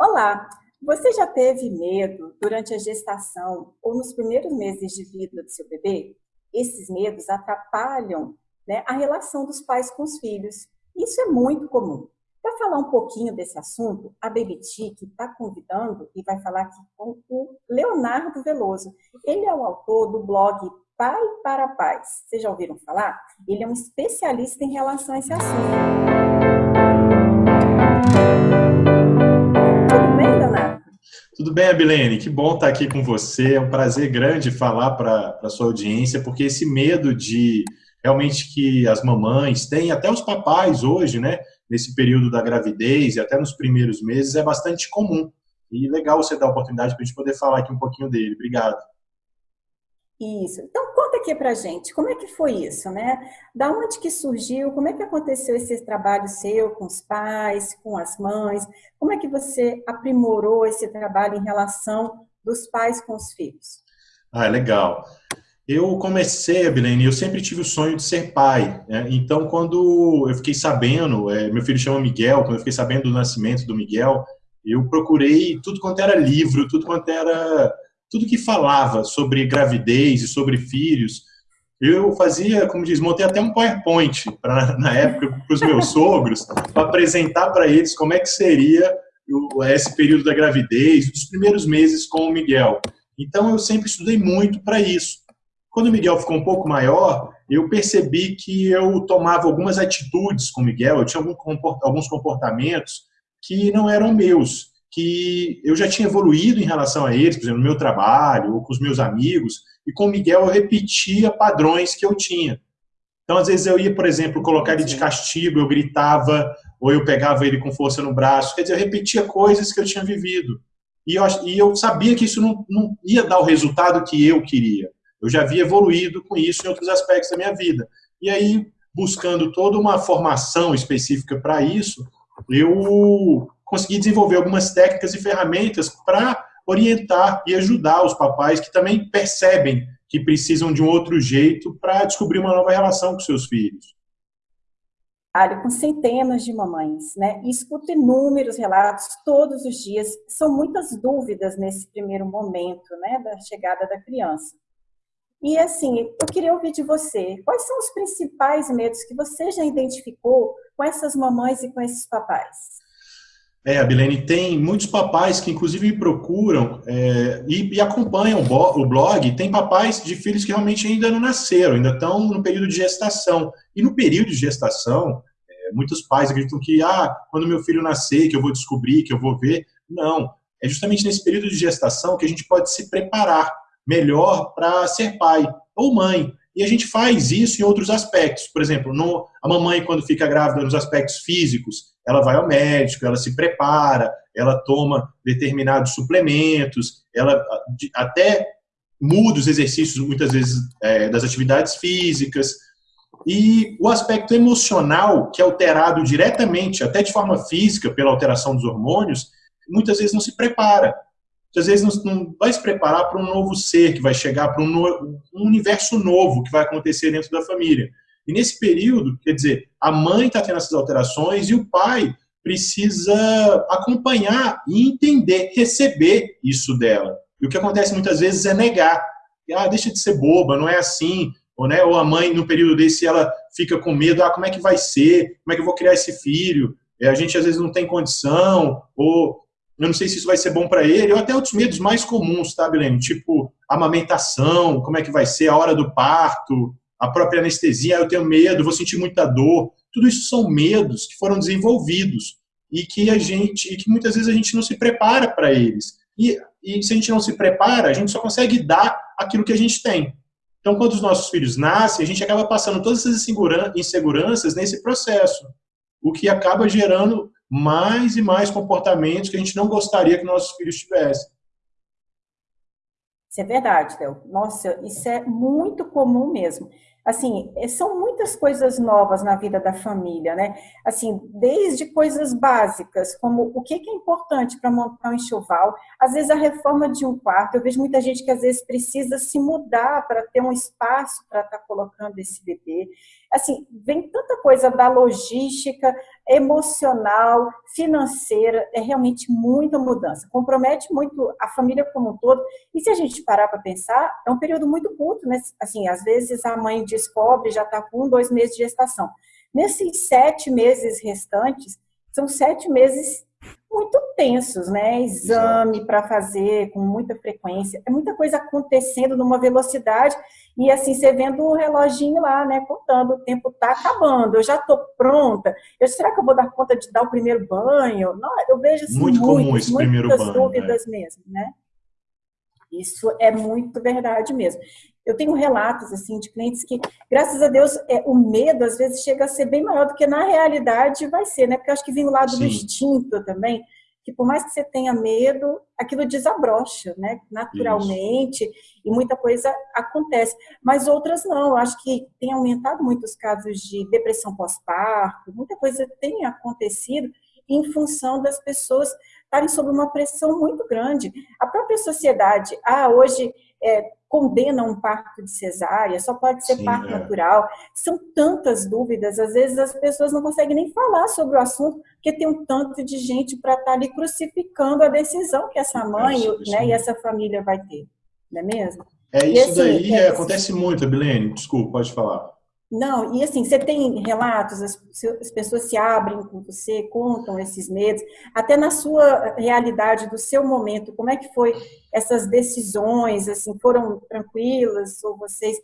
Olá, você já teve medo durante a gestação ou nos primeiros meses de vida do seu bebê? Esses medos atrapalham né, a relação dos pais com os filhos. Isso é muito comum. Para falar um pouquinho desse assunto, a Tic está convidando e vai falar aqui com o Leonardo Veloso. Ele é o autor do blog Pai para Pais. Vocês já ouviram falar? Ele é um especialista em relação a esse assunto. Tudo bem, Abilene? Que bom estar aqui com você. É um prazer grande falar para a sua audiência, porque esse medo de realmente que as mamães têm, até os papais hoje, né, nesse período da gravidez e até nos primeiros meses, é bastante comum. E legal você dar a oportunidade para a gente poder falar aqui um pouquinho dele. Obrigado. Isso. Então, conta aqui pra gente, como é que foi isso, né? Da onde que surgiu, como é que aconteceu esse trabalho seu com os pais, com as mães? Como é que você aprimorou esse trabalho em relação dos pais com os filhos? Ah, legal. Eu comecei, Abilene, eu sempre tive o sonho de ser pai. Né? Então, quando eu fiquei sabendo, é, meu filho chama Miguel, quando eu fiquei sabendo do nascimento do Miguel, eu procurei tudo quanto era livro, tudo quanto era tudo que falava sobre gravidez e sobre filhos, eu fazia, como diz, montei até um PowerPoint pra, na época para os meus sogros, para apresentar para eles como é que seria o, esse período da gravidez, dos primeiros meses com o Miguel. Então eu sempre estudei muito para isso. Quando o Miguel ficou um pouco maior, eu percebi que eu tomava algumas atitudes com o Miguel, eu tinha alguns comportamentos que não eram meus que eu já tinha evoluído em relação a eles, por exemplo, no meu trabalho, ou com os meus amigos, e com o Miguel eu repetia padrões que eu tinha. Então, às vezes, eu ia, por exemplo, colocar ele de castigo, eu gritava, ou eu pegava ele com força no braço, quer dizer, eu repetia coisas que eu tinha vivido. E eu, e eu sabia que isso não, não ia dar o resultado que eu queria. Eu já havia evoluído com isso em outros aspectos da minha vida. E aí, buscando toda uma formação específica para isso, eu conseguir desenvolver algumas técnicas e ferramentas para orientar e ajudar os papais que também percebem que precisam de um outro jeito para descobrir uma nova relação com seus filhos. Com centenas de mamães, né? E escuto inúmeros relatos todos os dias. São muitas dúvidas nesse primeiro momento, né, da chegada da criança. E assim, eu queria ouvir de você, quais são os principais medos que você já identificou com essas mamães e com esses papais? É, Abilene, tem muitos papais que inclusive me procuram é, e, e, acompanham o blog. Tem papais de filhos que realmente ainda não nasceram, ainda estão no período de gestação. E no período de gestação, é, muitos pais acreditam que, ah, quando meu filho nascer, que eu vou descobrir, que eu vou ver. Não, é justamente nesse período de gestação que a gente pode se preparar melhor para ser pai ou mãe. E a gente faz isso em outros aspectos. Por exemplo, no, a mamãe, quando fica grávida nos aspectos físicos, ela vai ao médico, ela se prepara, ela toma determinados suplementos, ela até muda os exercícios, muitas vezes, é, das atividades físicas. E o aspecto emocional, que é alterado diretamente, até de forma física, pela alteração dos hormônios, muitas vezes não se prepara. Muitas vezes não, não vai se preparar para um novo ser que vai chegar, para um, no, um universo novo que vai acontecer dentro da família. E nesse período, quer dizer, a mãe está tendo essas alterações e o pai precisa acompanhar e entender, receber isso dela. E o que acontece muitas vezes é negar. Ah, deixa de ser boba, não é assim. Ou, né, ou a mãe, no período desse, ela fica com medo, ah, como é que vai ser? Como é que eu vou criar esse filho? É, a gente às vezes não tem condição, ou eu não sei se isso vai ser bom para ele, ou até outros medos mais comuns, tá, Belém? Tipo, amamentação, como é que vai ser a hora do parto, a própria anestesia, eu tenho medo, vou sentir muita dor. Tudo isso são medos que foram desenvolvidos e que a gente, e que muitas vezes a gente não se prepara para eles. E, e se a gente não se prepara, a gente só consegue dar aquilo que a gente tem. Então, quando os nossos filhos nascem, a gente acaba passando todas essas inseguranças nesse processo, o que acaba gerando mais e mais comportamentos que a gente não gostaria que nossos filhos tivessem. Isso é verdade, Theo. Nossa, isso é muito comum mesmo assim, é, são muitas coisas novas na vida da família, né? Assim, desde coisas básicas, como o que é importante para montar um enxoval, às vezes a reforma de um quarto, eu vejo muita gente que às vezes precisa se mudar para ter um espaço para estar tá colocando esse bebê. Assim, vem tanta coisa da logística, emocional, financeira, é realmente muita mudança. Compromete muito a família como um todo. E se a gente parar para pensar, é um período muito curto, né? Assim, às vezes a mãe descobre, já está com um, dois meses de gestação. Nesses sete meses restantes, são sete meses muito tensos, né? Exame para fazer com muita frequência, é muita coisa acontecendo numa velocidade e assim você vendo o reloginho lá, né? Contando, o tempo está acabando, eu já estou pronta. Eu, será que eu vou dar conta de dar o primeiro banho? Não, eu vejo assim, muito muitas, comum esse primeiro banho, dúvidas né? mesmo, né? Isso é muito verdade mesmo. Eu tenho relatos assim de clientes que, graças a Deus, é, o medo às vezes chega a ser bem maior do que na realidade vai ser, né? Porque eu acho que vem do lado Sim. do instinto também, que por mais que você tenha medo, aquilo desabrocha, né? Naturalmente, Isso. e muita coisa acontece. Mas outras não. Eu acho que tem aumentado muitos casos de depressão pós-parto, muita coisa tem acontecido em função das pessoas estarem sob uma pressão muito grande. A própria sociedade, ah, hoje é, condena um parto de cesárea, só pode ser Sim, parto é. natural. São tantas dúvidas, às vezes as pessoas não conseguem nem falar sobre o assunto, porque tem um tanto de gente para estar tá ali crucificando a decisão que essa mãe é isso, né, e essa família vai ter, não é mesmo? É isso assim, daí, é, acontece muito, Bilene, desculpa, pode falar. Não, e assim, você tem relatos, as, as, pessoas se abrem com você, contam esses medos, até na sua realidade, do seu momento, como é que foi essas decisões, assim, foram tranquilas, ou vocês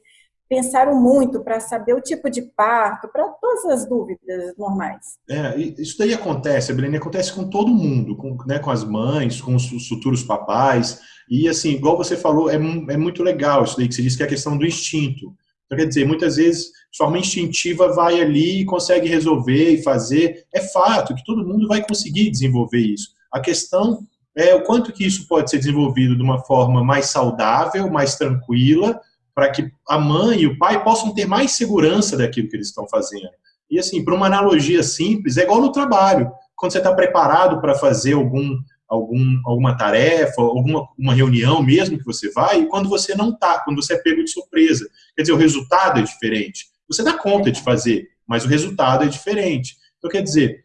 pensaram muito para saber o tipo de parto, para todas as dúvidas normais? É, isso daí acontece, Belene, acontece com todo mundo, com, né, com as mães, com os futuros papais, e assim, igual você falou, é, é muito legal isso daí que você disse, que é a questão do instinto. Então, quer dizer, muitas vezes forma instintiva vai ali e consegue resolver e fazer. É fato que todo mundo vai conseguir desenvolver isso. A questão é o quanto que isso pode ser desenvolvido de uma forma mais saudável, mais tranquila, para que a mãe e o pai possam ter mais segurança daquilo que eles estão fazendo. E assim, para uma analogia simples, é igual no trabalho. Quando você está preparado para fazer algum algum, alguma tarefa, alguma uma reunião mesmo que você vai, e quando você não está, quando você é pego de surpresa. Quer dizer, o resultado é diferente. Você dá conta de fazer, mas o resultado é diferente. Então, quer dizer,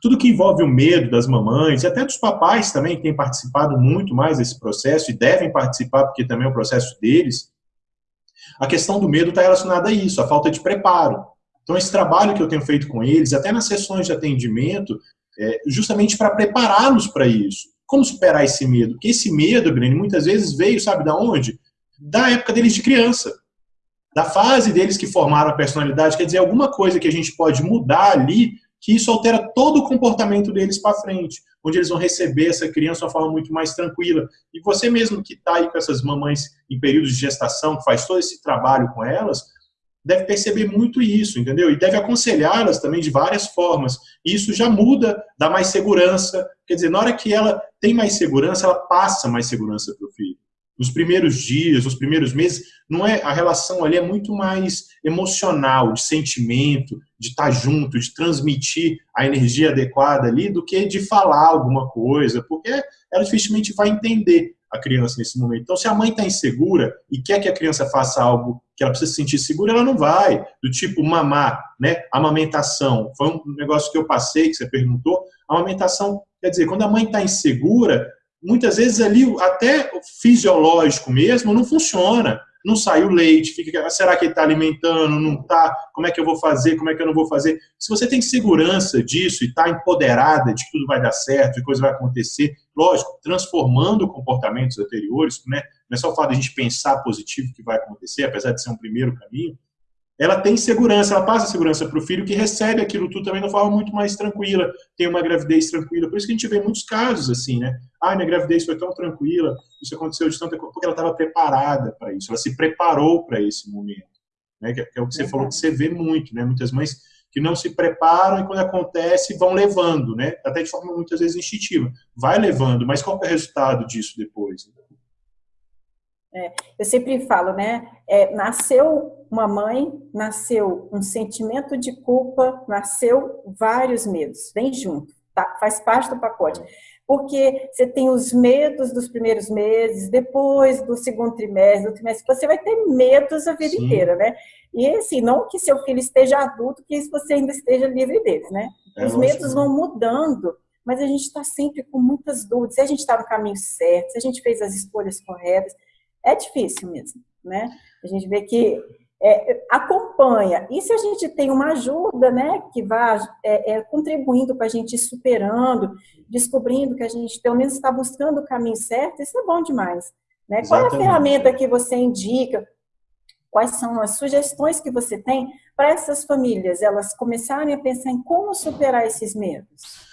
tudo que envolve o medo das mamães, e até dos papais também, que têm participado muito mais desse processo, e devem participar, porque também é o processo deles, a questão do medo está relacionada a isso, a falta de preparo. Então, esse trabalho que eu tenho feito com eles, até nas sessões de atendimento, é, justamente para prepará-los para isso. Como superar esse medo? Porque esse medo, Breno, muitas vezes veio, sabe da onde? Da época deles de criança. Da fase deles que formaram a personalidade. Quer dizer, alguma coisa que a gente pode mudar ali, que isso altera todo o comportamento deles para frente. Onde eles vão receber essa criança de uma forma muito mais tranquila. E você mesmo que está aí com essas mamães em períodos de gestação, que faz todo esse trabalho com elas, deve perceber muito isso, entendeu? E deve aconselhá-las também de várias formas. E isso já muda, dá mais segurança. Quer dizer, na hora que ela tem mais segurança, ela passa mais segurança para o filho. Nos primeiros dias, nos primeiros meses, não é a relação ali é muito mais emocional, de sentimento, de estar junto, de transmitir a energia adequada ali, do que de falar alguma coisa, porque ela dificilmente vai entender a criança nesse momento. Então, se a mãe está insegura e quer que a criança faça algo que ela precisa se sentir segura, ela não vai. Do tipo mamar, né? Amamentação. Foi um negócio que eu passei, que você perguntou. Amamentação, quer dizer, quando a mãe está insegura, muitas vezes ali, até o fisiológico mesmo, não funciona não sai o leite, fica, será que ele está alimentando, não está, como é que eu vou fazer, como é que eu não vou fazer. Se você tem segurança disso e está empoderada de que tudo vai dar certo, que coisa vai acontecer, lógico, transformando comportamentos anteriores, né? não é só o fato de a gente pensar positivo que vai acontecer, apesar de ser um primeiro caminho, ela tem segurança, ela passa segurança para o filho que recebe aquilo tudo também de uma forma muito mais tranquila, tem uma gravidez tranquila. Por isso que a gente vê muitos casos assim, né? Ah, minha gravidez foi tão tranquila, isso aconteceu de tanta coisa, porque ela estava preparada para isso, ela se preparou para esse momento. Né? Que, é o que você é falou que você vê muito, né? Muitas mães que não se preparam e quando acontece vão levando, né? Até de forma muitas vezes instintiva. Vai levando, mas qual é o resultado disso depois? É, eu sempre falo, né? É, nasceu uma mãe, nasceu um sentimento de culpa, nasceu vários medos, vem junto, tá? faz parte do pacote. porque você tem os medos dos primeiros meses, depois do segundo trimestre, do trimestre, você vai ter medos a vida Sim. inteira, né? E assim, não que seu filho esteja adulto, que você ainda esteja livre deles, né? É os medos vão mudando, mas a gente está sempre com muitas dúvidas, se a gente está no caminho certo, se a gente fez as escolhas corretas, é difícil mesmo, né? A gente vê que é, acompanha. E se a gente tem uma ajuda, né, que vá é, é, contribuindo para a gente ir superando, descobrindo que a gente pelo menos está buscando o caminho certo, isso é bom demais. Né? Qual é a ferramenta que você indica? Quais são as sugestões que você tem para essas famílias, elas começarem a pensar em como superar esses medos?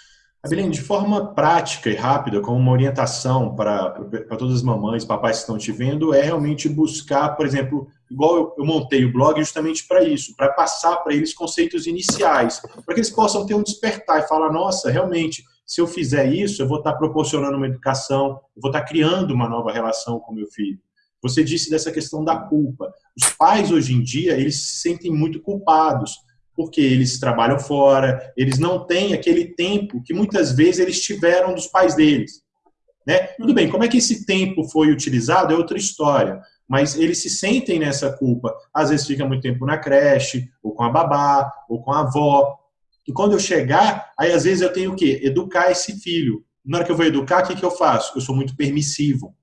Abilene, de forma prática e rápida, como uma orientação para, para todas as mamães, papais que estão te vendo, é realmente buscar, por exemplo, igual eu, eu montei o blog justamente para isso, para passar para eles conceitos iniciais, para que eles possam ter um despertar e falar, nossa, realmente, se eu fizer isso, eu vou estar proporcionando uma educação, eu vou estar criando uma nova relação com meu filho. Você disse dessa questão da culpa. Os pais, hoje em dia, eles se sentem muito culpados, porque eles trabalham fora, eles não têm aquele tempo que muitas vezes eles tiveram dos pais deles. Né? Tudo bem, como é que esse tempo foi utilizado é outra história, mas eles se sentem nessa culpa. Às vezes fica muito tempo na creche, ou com a babá, ou com a avó. E quando eu chegar, aí às vezes eu tenho o quê? Educar esse filho. Na hora que eu vou educar, o que, que eu faço? Eu sou muito permissivo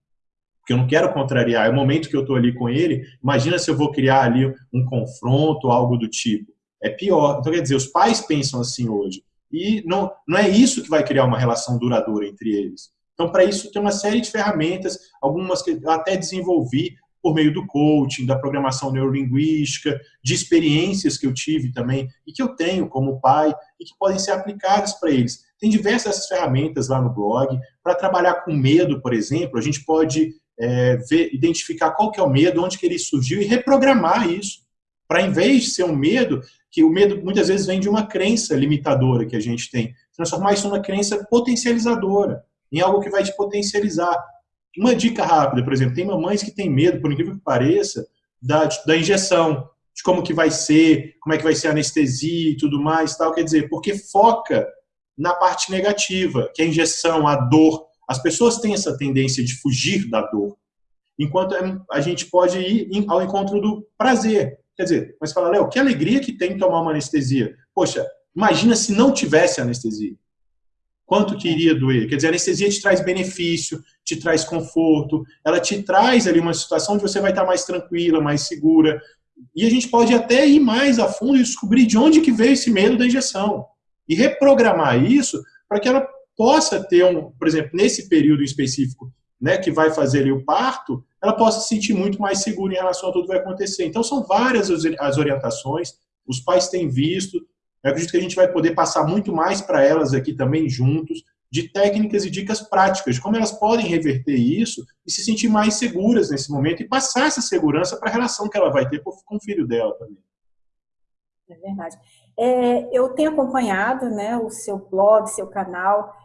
porque eu não quero contrariar. É o momento que eu estou ali com ele. Imagina se eu vou criar ali um confronto, algo do tipo é pior. Então, quer dizer, os pais pensam assim hoje. E não, não é isso que vai criar uma relação duradoura entre eles. Então, para isso, tem uma série de ferramentas, algumas que eu até desenvolvi por meio do coaching, da programação neurolinguística, de experiências que eu tive também e que eu tenho como pai e que podem ser aplicadas para eles. Tem diversas ferramentas lá no blog. Para trabalhar com medo, por exemplo, a gente pode é, ver, identificar qual que é o medo, onde que ele surgiu e reprogramar isso. Para, em vez de ser um medo, que o medo muitas vezes vem de uma crença limitadora que a gente tem. Transformar isso numa crença potencializadora, em algo que vai te potencializar. Uma dica rápida, por exemplo, tem mamães que têm medo, por incrível que pareça, da, da injeção, de como que vai ser, como é que vai ser a anestesia e tudo mais, tal, quer dizer, porque foca na parte negativa, que é a injeção, a dor. As pessoas têm essa tendência de fugir da dor, enquanto a gente pode ir ao encontro do prazer. Quer dizer, mas fala, Léo, que alegria que tem tomar uma anestesia. Poxa, imagina se não tivesse anestesia. Quanto que iria doer? Quer dizer, a anestesia te traz benefício, te traz conforto, ela te traz ali uma situação onde você vai estar mais tranquila, mais segura. E a gente pode até ir mais a fundo e descobrir de onde que veio esse medo da injeção. E reprogramar isso para que ela possa ter um, por exemplo, nesse período específico, né, que vai fazer ali o parto, ela possa se sentir muito mais segura em relação a tudo que vai acontecer. Então, são várias as orientações, os pais têm visto, eu acredito que a gente vai poder passar muito mais para elas aqui também juntos, de técnicas e dicas práticas, como elas podem reverter isso e se sentir mais seguras nesse momento e passar essa segurança para a relação que ela vai ter com o filho dela também. É verdade. É, eu tenho acompanhado né, o seu blog, seu canal,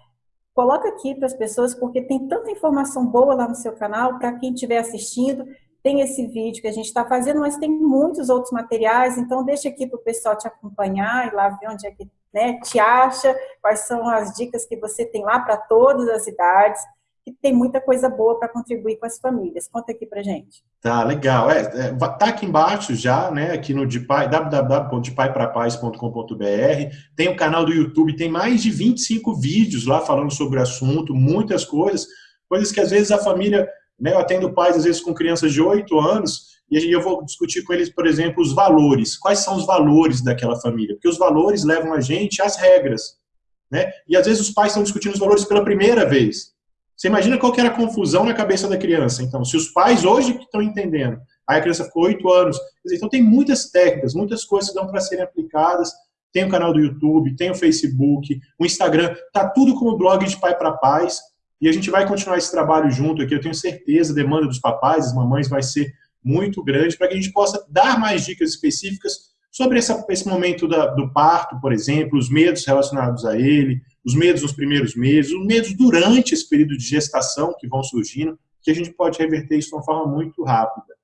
Coloca aqui para as pessoas, porque tem tanta informação boa lá no seu canal, para quem estiver assistindo, tem esse vídeo que a gente está fazendo, mas tem muitos outros materiais, então deixa aqui para o pessoal te acompanhar e lá ver onde é que né, te acha, quais são as dicas que você tem lá para todas as idades que tem muita coisa boa para contribuir com as famílias. Conta aqui para gente. Tá, legal. É, é, tá aqui embaixo já, né, aqui no Depai, www.depaiprapaz.com.br. Tem o canal do YouTube, tem mais de 25 vídeos lá falando sobre o assunto, muitas coisas, coisas que às vezes a família, né, eu atendo pais às vezes com crianças de 8 anos, e eu vou discutir com eles, por exemplo, os valores. Quais são os valores daquela família? Porque os valores levam a gente às regras, né? E às vezes os pais estão discutindo os valores pela primeira vez. Você imagina qual que era a confusão na cabeça da criança. Então, se os pais hoje que estão entendendo, aí a criança ficou oito anos. Então, tem muitas técnicas, muitas coisas que dão para serem aplicadas. Tem o canal do YouTube, tem o Facebook, o Instagram, tá tudo como blog de pai para pais. E a gente vai continuar esse trabalho junto aqui. Eu tenho certeza, a demanda dos papais, das mamães vai ser muito grande para que a gente possa dar mais dicas específicas sobre essa, esse momento da, do parto, por exemplo, os medos relacionados a ele, os medos nos primeiros meses, os medos durante esse período de gestação que vão surgindo, que a gente pode reverter isso de uma forma muito rápida.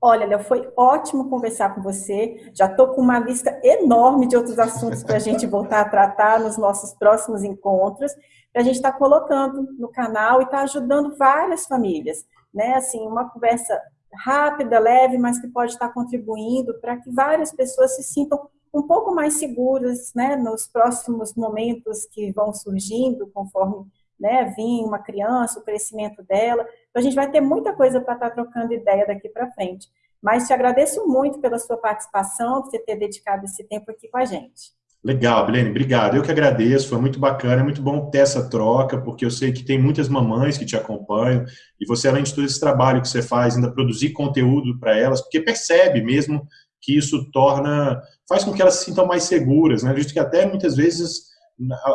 Olha, Léo, foi ótimo conversar com você. Já estou com uma lista enorme de outros assuntos para a gente voltar a tratar nos nossos próximos encontros. A gente está colocando no canal e está ajudando várias famílias. Né? Assim, uma conversa rápida, leve, mas que pode estar contribuindo para que várias pessoas se sintam um pouco mais seguras né, nos próximos momentos que vão surgindo, conforme né, vir uma criança, o crescimento dela. Então, a gente vai ter muita coisa para estar trocando ideia daqui para frente. Mas te agradeço muito pela sua participação, por você ter dedicado esse tempo aqui com a gente. Legal, Bilene, obrigado. Eu que agradeço, foi muito bacana, é muito bom ter essa troca, porque eu sei que tem muitas mamães que te acompanham, e você, além de todo esse trabalho que você faz, ainda produzir conteúdo para elas, porque percebe mesmo que isso torna, faz com que elas se sintam mais seguras, né? Visto que até muitas vezes,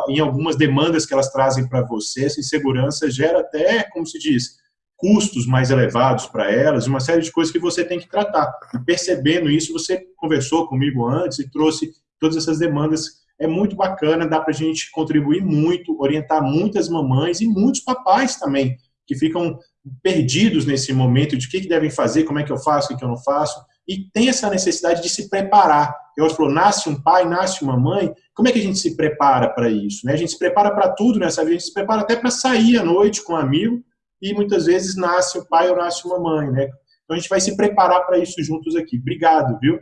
em algumas demandas que elas trazem para você, essa insegurança gera até, como se diz, custos mais elevados para elas, uma série de coisas que você tem que tratar. E percebendo isso, você conversou comigo antes e trouxe todas essas demandas. É muito bacana, dá para a gente contribuir muito, orientar muitas mamães e muitos papais também, que ficam perdidos nesse momento de o que, que devem fazer, como é que eu faço, o que, que eu não faço, e tem essa necessidade de se preparar. Eu falou, nasce um pai, nasce uma mãe, como é que a gente se prepara para isso? Né? A gente se prepara para tudo nessa vida, a gente se prepara até para sair à noite com um amigo, e muitas vezes nasce o pai ou nasce uma mãe, né? Então a gente vai se preparar para isso juntos aqui. Obrigado, viu?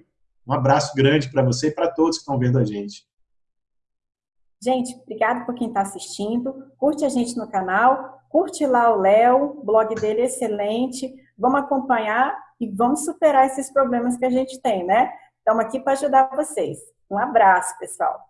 Um abraço grande para você e para todos que estão vendo a gente. Gente, obrigado por quem está assistindo. Curte a gente no canal, curte lá o Léo, o blog dele é excelente. Vamos acompanhar e vamos superar esses problemas que a gente tem, né? Estamos aqui para ajudar vocês. Um abraço, pessoal.